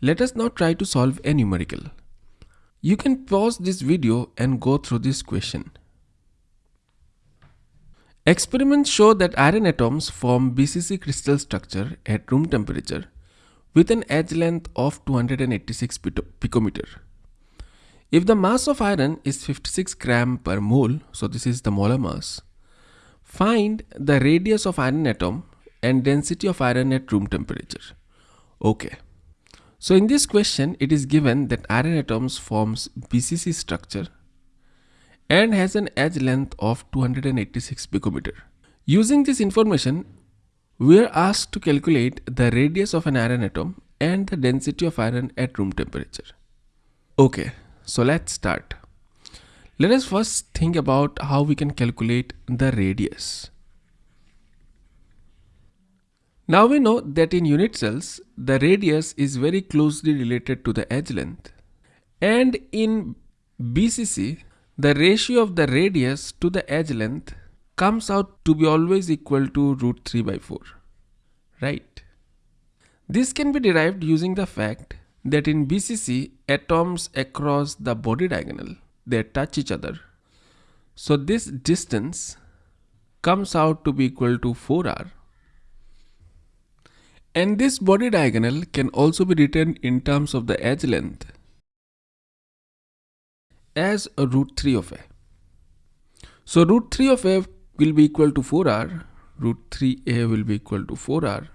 Let us now try to solve a numerical. You can pause this video and go through this question. Experiments show that iron atoms form BCC crystal structure at room temperature with an edge length of 286 picometer. If the mass of iron is 56 gram per mole, so this is the molar mass, find the radius of iron atom and density of iron at room temperature. Okay. So in this question, it is given that iron atoms forms BCC structure and has an edge length of 286 picometer. Using this information, we are asked to calculate the radius of an iron atom and the density of iron at room temperature. Okay, so let's start. Let us first think about how we can calculate the radius. Now we know that in unit cells, the radius is very closely related to the edge length. And in BCC, the ratio of the radius to the edge length comes out to be always equal to root 3 by 4. Right? This can be derived using the fact that in BCC, atoms across the body diagonal, they touch each other. So this distance comes out to be equal to 4r and this body diagonal can also be written in terms of the edge length as a root 3 of a. So root 3 of a will be equal to 4r, root 3a will be equal to 4r.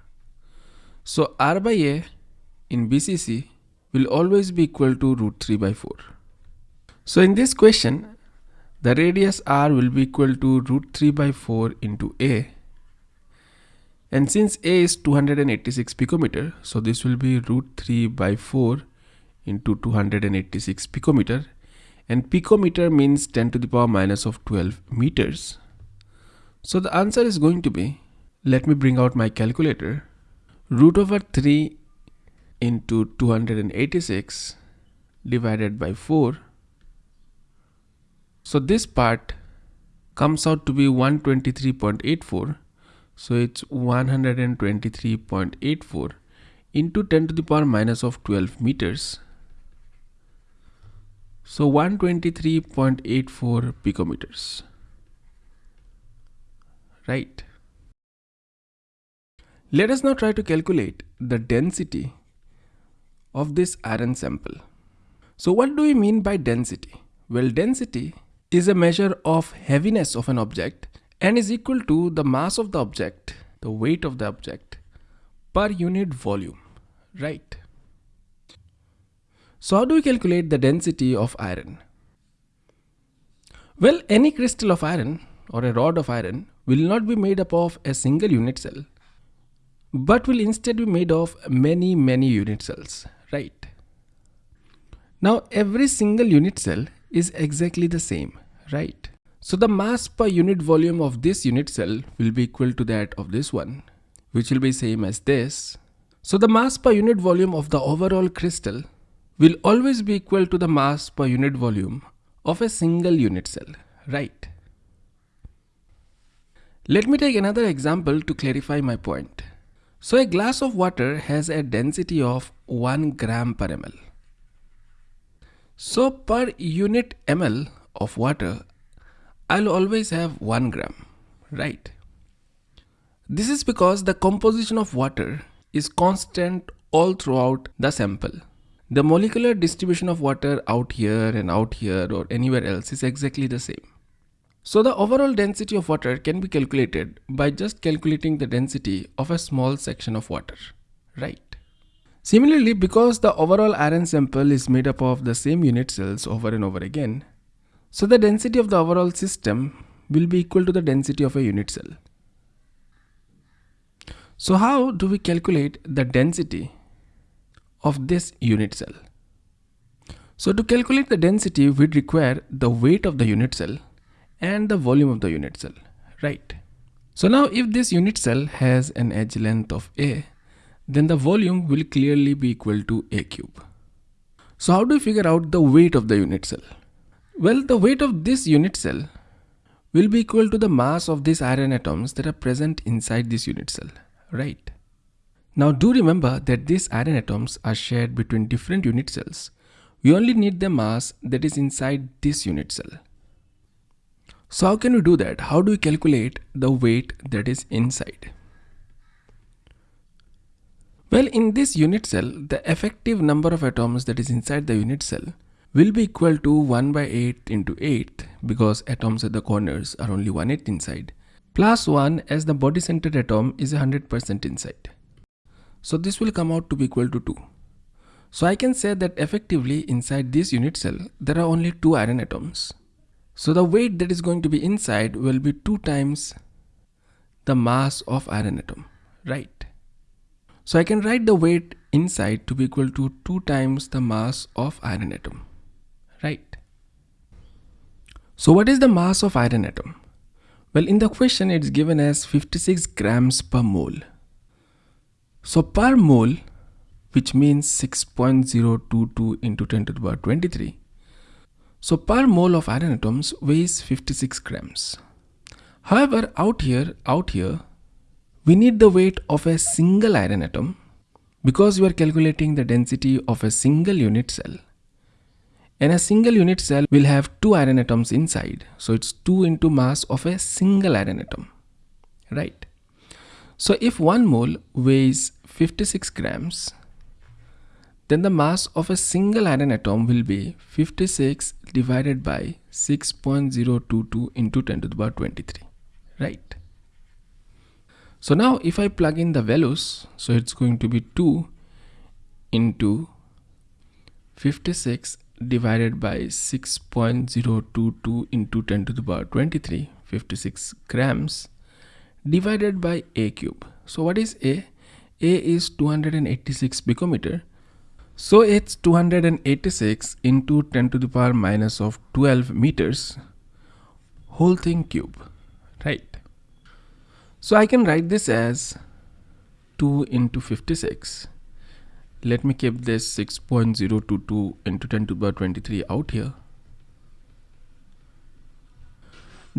So r by a in BCC will always be equal to root 3 by 4. So in this question, the radius r will be equal to root 3 by 4 into a and since A is 286 picometer, so this will be root 3 by 4 into 286 picometer. And picometer means 10 to the power minus of 12 meters. So the answer is going to be, let me bring out my calculator, root over 3 into 286 divided by 4. So this part comes out to be 123.84 so it's 123.84 into 10 to the power minus of 12 meters. So 123.84 picometers. Right. Let us now try to calculate the density of this iron sample. So what do we mean by density? Well, density is a measure of heaviness of an object and is equal to the mass of the object, the weight of the object per unit volume, right? So how do we calculate the density of iron? Well, any crystal of iron or a rod of iron will not be made up of a single unit cell, but will instead be made of many, many unit cells, right? Now, every single unit cell is exactly the same, right? So the mass per unit volume of this unit cell will be equal to that of this one, which will be same as this. So the mass per unit volume of the overall crystal will always be equal to the mass per unit volume of a single unit cell, right? Let me take another example to clarify my point. So a glass of water has a density of 1 gram per ml. So per unit ml of water, I'll always have 1 gram, right? This is because the composition of water is constant all throughout the sample. The molecular distribution of water out here and out here or anywhere else is exactly the same. So the overall density of water can be calculated by just calculating the density of a small section of water, right? Similarly, because the overall iron sample is made up of the same unit cells over and over again, so the density of the overall system will be equal to the density of a unit cell. So how do we calculate the density of this unit cell? So to calculate the density, we require the weight of the unit cell and the volume of the unit cell, right? So now if this unit cell has an edge length of A, then the volume will clearly be equal to A cube. So how do we figure out the weight of the unit cell? Well, the weight of this unit cell will be equal to the mass of these iron atoms that are present inside this unit cell, right? Now do remember that these iron atoms are shared between different unit cells. We only need the mass that is inside this unit cell. So how can we do that? How do we calculate the weight that is inside? Well, in this unit cell, the effective number of atoms that is inside the unit cell will be equal to 1 by 8 into 8 because atoms at the corners are only 1 8 inside plus 1 as the body centered atom is 100% inside. So this will come out to be equal to 2. So I can say that effectively inside this unit cell there are only 2 iron atoms. So the weight that is going to be inside will be 2 times the mass of iron atom, right? So I can write the weight inside to be equal to 2 times the mass of iron atom, right? So what is the mass of iron atom? Well, in the question it's given as 56 grams per mole. So per mole, which means 6.022 into 10 to the power 23, so per mole of iron atoms weighs 56 grams. However, out here, out here, we need the weight of a single iron atom because we are calculating the density of a single unit cell. And a single unit cell will have two iron atoms inside. So it's 2 into mass of a single iron atom, right? So if one mole weighs 56 grams, then the mass of a single iron atom will be 56 divided by 6.022 into 10 to the power 23 right so now if I plug in the values so it's going to be 2 into 56 divided by 6.022 into 10 to the power 23 56 grams divided by a cube so what is a a is 286 picometer so it's 286 into 10 to the power minus of 12 meters whole thing cube, right? So I can write this as 2 into 56. Let me keep this 6.022 into 10 to the power 23 out here.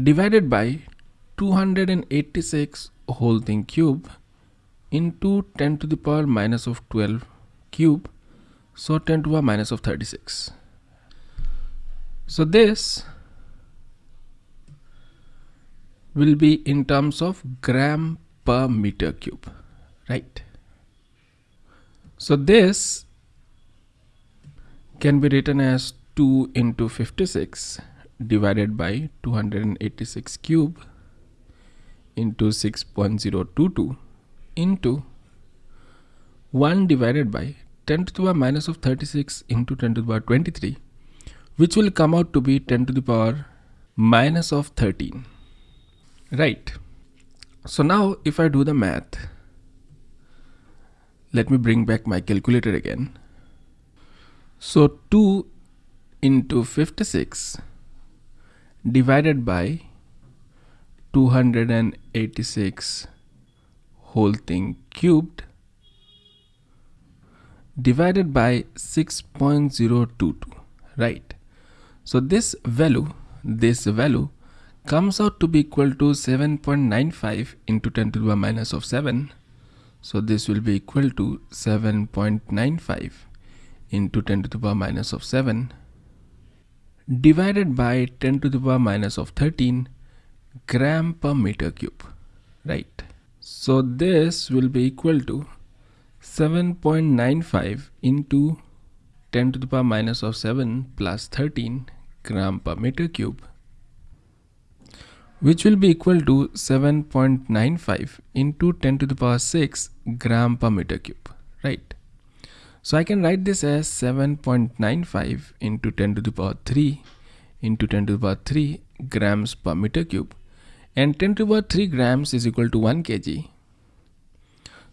Divided by 286 whole thing cube into 10 to the power minus of 12 cube. So 10 to the power minus of 36 so this will be in terms of gram per meter cube right so this can be written as 2 into 56 divided by 286 cube into 6.022 into 1 divided by 10 to the power minus of 36 into 10 to the power 23 which will come out to be 10 to the power minus of 13 right. So now if I do the math let me bring back my calculator again. So 2 into 56 divided by 286 whole thing cubed divided by 6.022 right? So this value this value comes out to be equal to 7.95 into 10 to the power minus of 7 so this will be equal to 7.95 into 10 to the power minus of 7 divided by 10 to the power minus of 13 gram per meter cube right? So this will be equal to 7.95 into 10 to the power minus of 7 plus 13 gram per meter cube which will be equal to 7.95 into 10 to the power 6 gram per meter cube right? So I can write this as 7.95 into 10 to the power 3 into 10 to the power 3 grams per meter cube. And 10 to the power 3 grams is equal to 1 kg.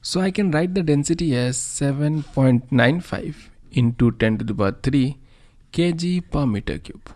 So I can write the density as 7.95 into 10 to the power 3 kg per meter cube.